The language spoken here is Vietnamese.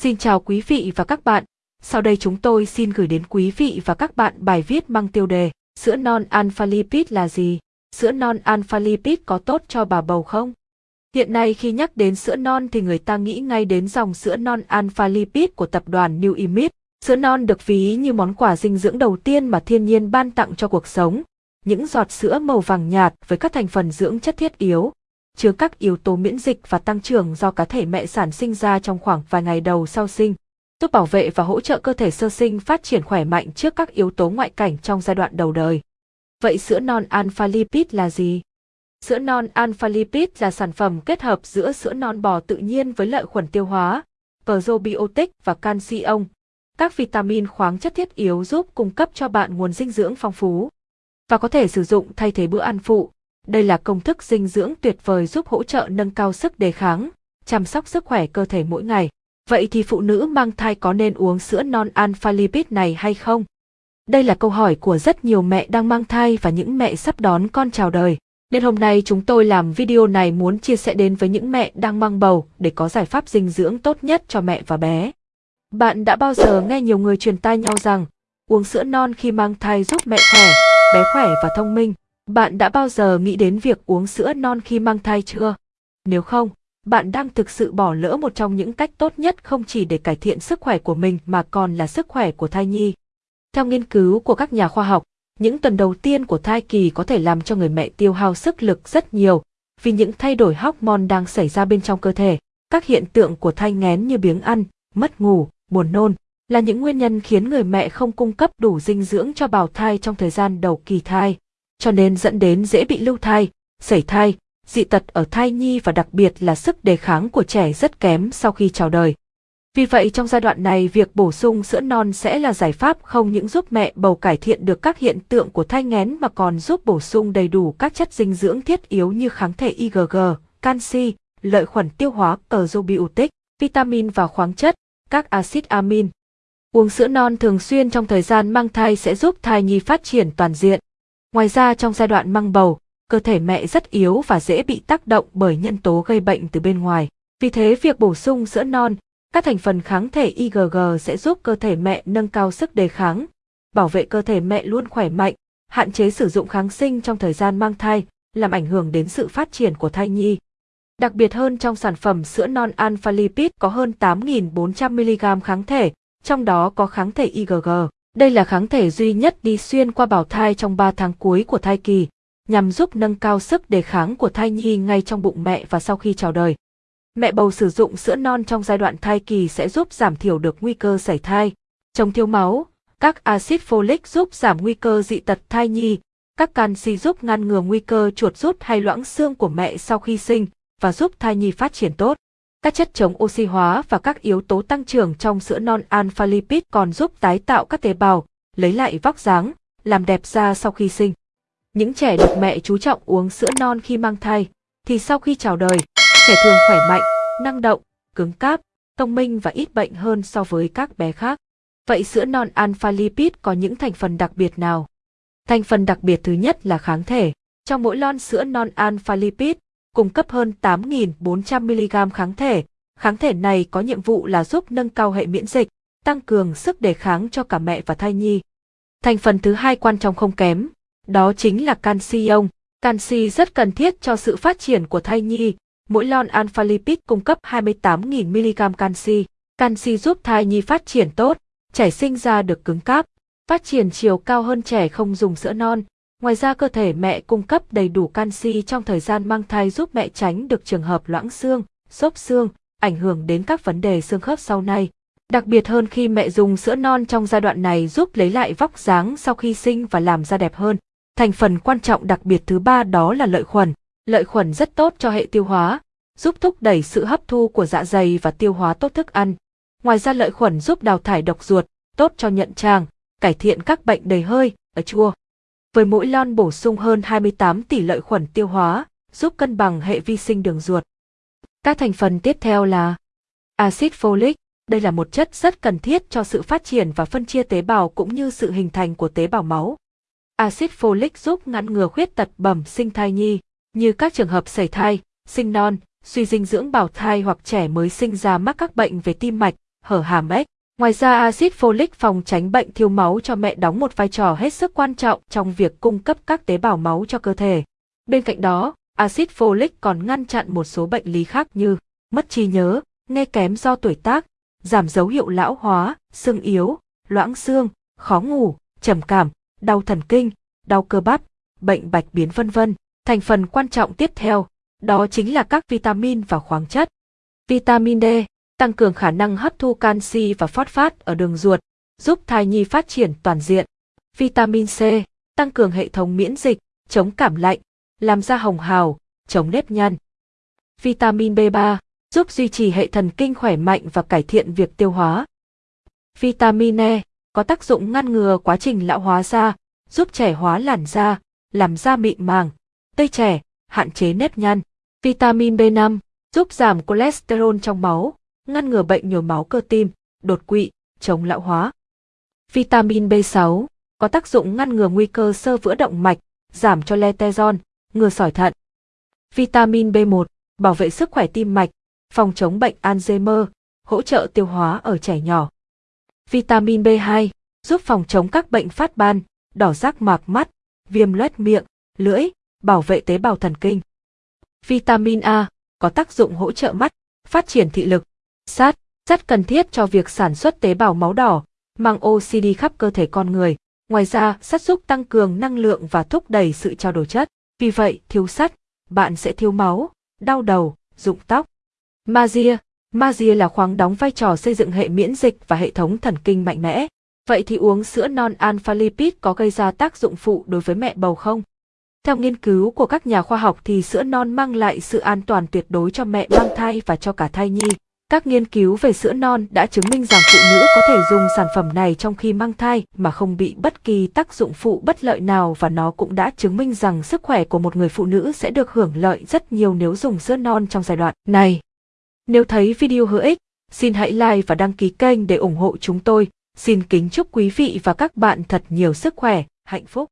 Xin chào quý vị và các bạn. Sau đây chúng tôi xin gửi đến quý vị và các bạn bài viết mang tiêu đề Sữa non alpha lipid là gì? Sữa non alpha lipid có tốt cho bà bầu không? Hiện nay khi nhắc đến sữa non thì người ta nghĩ ngay đến dòng sữa non alpha lipid của tập đoàn New Image. Sữa non được ví như món quà dinh dưỡng đầu tiên mà thiên nhiên ban tặng cho cuộc sống. Những giọt sữa màu vàng nhạt với các thành phần dưỡng chất thiết yếu, chứa các yếu tố miễn dịch và tăng trưởng do cá thể mẹ sản sinh ra trong khoảng vài ngày đầu sau sinh, giúp bảo vệ và hỗ trợ cơ thể sơ sinh phát triển khỏe mạnh trước các yếu tố ngoại cảnh trong giai đoạn đầu đời. Vậy sữa non alpha lipid là gì? Sữa non alpha lipid là sản phẩm kết hợp giữa sữa non bò tự nhiên với lợi khuẩn tiêu hóa, probiotic và canxi ông, các vitamin khoáng chất thiết yếu giúp cung cấp cho bạn nguồn dinh dưỡng phong phú và có thể sử dụng thay thế bữa ăn phụ, đây là công thức dinh dưỡng tuyệt vời giúp hỗ trợ nâng cao sức đề kháng, chăm sóc sức khỏe cơ thể mỗi ngày. Vậy thì phụ nữ mang thai có nên uống sữa non alpha lipid này hay không? Đây là câu hỏi của rất nhiều mẹ đang mang thai và những mẹ sắp đón con chào đời. Nên hôm nay chúng tôi làm video này muốn chia sẻ đến với những mẹ đang mang bầu để có giải pháp dinh dưỡng tốt nhất cho mẹ và bé. Bạn đã bao giờ nghe nhiều người truyền tai nhau rằng uống sữa non khi mang thai giúp mẹ khỏe, bé khỏe và thông minh? Bạn đã bao giờ nghĩ đến việc uống sữa non khi mang thai chưa? Nếu không, bạn đang thực sự bỏ lỡ một trong những cách tốt nhất không chỉ để cải thiện sức khỏe của mình mà còn là sức khỏe của thai nhi. Theo nghiên cứu của các nhà khoa học, những tuần đầu tiên của thai kỳ có thể làm cho người mẹ tiêu hao sức lực rất nhiều vì những thay đổi hormone đang xảy ra bên trong cơ thể. Các hiện tượng của thai nghén như biếng ăn, mất ngủ, buồn nôn là những nguyên nhân khiến người mẹ không cung cấp đủ dinh dưỡng cho bào thai trong thời gian đầu kỳ thai cho nên dẫn đến dễ bị lưu thai, sẩy thai, dị tật ở thai nhi và đặc biệt là sức đề kháng của trẻ rất kém sau khi chào đời. Vì vậy trong giai đoạn này việc bổ sung sữa non sẽ là giải pháp không những giúp mẹ bầu cải thiện được các hiện tượng của thai nghén mà còn giúp bổ sung đầy đủ các chất dinh dưỡng thiết yếu như kháng thể IgG, canxi, lợi khuẩn tiêu hóa, probiotic, vitamin và khoáng chất, các axit amin. Uống sữa non thường xuyên trong thời gian mang thai sẽ giúp thai nhi phát triển toàn diện. Ngoài ra trong giai đoạn mang bầu, cơ thể mẹ rất yếu và dễ bị tác động bởi nhân tố gây bệnh từ bên ngoài. Vì thế việc bổ sung sữa non, các thành phần kháng thể IgG sẽ giúp cơ thể mẹ nâng cao sức đề kháng, bảo vệ cơ thể mẹ luôn khỏe mạnh, hạn chế sử dụng kháng sinh trong thời gian mang thai, làm ảnh hưởng đến sự phát triển của thai nhi. Đặc biệt hơn trong sản phẩm sữa non alpha lipid có hơn 8.400mg kháng thể, trong đó có kháng thể IgG. Đây là kháng thể duy nhất đi xuyên qua bào thai trong 3 tháng cuối của thai kỳ, nhằm giúp nâng cao sức đề kháng của thai nhi ngay trong bụng mẹ và sau khi chào đời. Mẹ bầu sử dụng sữa non trong giai đoạn thai kỳ sẽ giúp giảm thiểu được nguy cơ sảy thai, chống thiếu máu, các axit folic giúp giảm nguy cơ dị tật thai nhi, các canxi giúp ngăn ngừa nguy cơ chuột rút hay loãng xương của mẹ sau khi sinh và giúp thai nhi phát triển tốt. Các chất chống oxy hóa và các yếu tố tăng trưởng trong sữa non alpha lipid còn giúp tái tạo các tế bào, lấy lại vóc dáng, làm đẹp da sau khi sinh. Những trẻ được mẹ chú trọng uống sữa non khi mang thai, thì sau khi chào đời, trẻ thường khỏe mạnh, năng động, cứng cáp, thông minh và ít bệnh hơn so với các bé khác. Vậy sữa non alpha lipid có những thành phần đặc biệt nào? Thành phần đặc biệt thứ nhất là kháng thể. Trong mỗi lon sữa non alpha lipid, cung cấp hơn 8.400mg kháng thể. Kháng thể này có nhiệm vụ là giúp nâng cao hệ miễn dịch, tăng cường sức đề kháng cho cả mẹ và thai nhi. Thành phần thứ hai quan trọng không kém, đó chính là canxi ion. Canxi rất cần thiết cho sự phát triển của thai nhi. Mỗi lon alpha lipid cung cấp 28.000mg canxi. Canxi giúp thai nhi phát triển tốt, trẻ sinh ra được cứng cáp, phát triển chiều cao hơn trẻ không dùng sữa non, Ngoài ra cơ thể mẹ cung cấp đầy đủ canxi trong thời gian mang thai giúp mẹ tránh được trường hợp loãng xương, xốp xương, ảnh hưởng đến các vấn đề xương khớp sau này. Đặc biệt hơn khi mẹ dùng sữa non trong giai đoạn này giúp lấy lại vóc dáng sau khi sinh và làm da đẹp hơn. Thành phần quan trọng đặc biệt thứ ba đó là lợi khuẩn. Lợi khuẩn rất tốt cho hệ tiêu hóa, giúp thúc đẩy sự hấp thu của dạ dày và tiêu hóa tốt thức ăn. Ngoài ra lợi khuẩn giúp đào thải độc ruột, tốt cho nhận tràng, cải thiện các bệnh đầy hơi, ở chua với mỗi lon bổ sung hơn 28 tỷ lợi khuẩn tiêu hóa, giúp cân bằng hệ vi sinh đường ruột. Các thành phần tiếp theo là axit folic, đây là một chất rất cần thiết cho sự phát triển và phân chia tế bào cũng như sự hình thành của tế bào máu. Axit folic giúp ngăn ngừa khuyết tật bẩm sinh thai nhi, như các trường hợp sảy thai, sinh non, suy dinh dưỡng bào thai hoặc trẻ mới sinh ra mắc các bệnh về tim mạch, hở hàm ếch. Ngoài ra axit folic phòng tránh bệnh thiếu máu cho mẹ đóng một vai trò hết sức quan trọng trong việc cung cấp các tế bào máu cho cơ thể. Bên cạnh đó, axit folic còn ngăn chặn một số bệnh lý khác như mất trí nhớ, nghe kém do tuổi tác, giảm dấu hiệu lão hóa, xương yếu, loãng xương, khó ngủ, trầm cảm, đau thần kinh, đau cơ bắp, bệnh bạch biến vân vân. Thành phần quan trọng tiếp theo, đó chính là các vitamin và khoáng chất. Vitamin D tăng cường khả năng hấp thu canxi và phosphat ở đường ruột, giúp thai nhi phát triển toàn diện. Vitamin C tăng cường hệ thống miễn dịch, chống cảm lạnh, làm da hồng hào, chống nếp nhăn. Vitamin B3 giúp duy trì hệ thần kinh khỏe mạnh và cải thiện việc tiêu hóa. Vitamin E có tác dụng ngăn ngừa quá trình lão hóa da, giúp trẻ hóa làn da, làm da mịn màng, tây trẻ, hạn chế nếp nhăn. Vitamin B5 giúp giảm cholesterol trong máu, ngăn ngừa bệnh nhồi máu cơ tim, đột quỵ, chống lão hóa. Vitamin B6 có tác dụng ngăn ngừa nguy cơ sơ vữa động mạch, giảm cho cholesterol, ngừa sỏi thận. Vitamin B1 bảo vệ sức khỏe tim mạch, phòng chống bệnh Alzheimer, hỗ trợ tiêu hóa ở trẻ nhỏ. Vitamin B2 giúp phòng chống các bệnh phát ban, đỏ rác mạc mắt, viêm loét miệng, lưỡi, bảo vệ tế bào thần kinh. Vitamin A có tác dụng hỗ trợ mắt, phát triển thị lực. Sắt, rất cần thiết cho việc sản xuất tế bào máu đỏ, mang oxy đi khắp cơ thể con người. Ngoài ra, sắt giúp tăng cường năng lượng và thúc đẩy sự trao đổi chất. Vì vậy, thiếu sắt, bạn sẽ thiếu máu, đau đầu, rụng tóc. Magie Magie là khoáng đóng vai trò xây dựng hệ miễn dịch và hệ thống thần kinh mạnh mẽ. Vậy thì uống sữa non alpha lipid có gây ra tác dụng phụ đối với mẹ bầu không? Theo nghiên cứu của các nhà khoa học thì sữa non mang lại sự an toàn tuyệt đối cho mẹ mang thai và cho cả thai nhi. Các nghiên cứu về sữa non đã chứng minh rằng phụ nữ có thể dùng sản phẩm này trong khi mang thai mà không bị bất kỳ tác dụng phụ bất lợi nào và nó cũng đã chứng minh rằng sức khỏe của một người phụ nữ sẽ được hưởng lợi rất nhiều nếu dùng sữa non trong giai đoạn này. Nếu thấy video hữu ích, xin hãy like và đăng ký kênh để ủng hộ chúng tôi. Xin kính chúc quý vị và các bạn thật nhiều sức khỏe, hạnh phúc.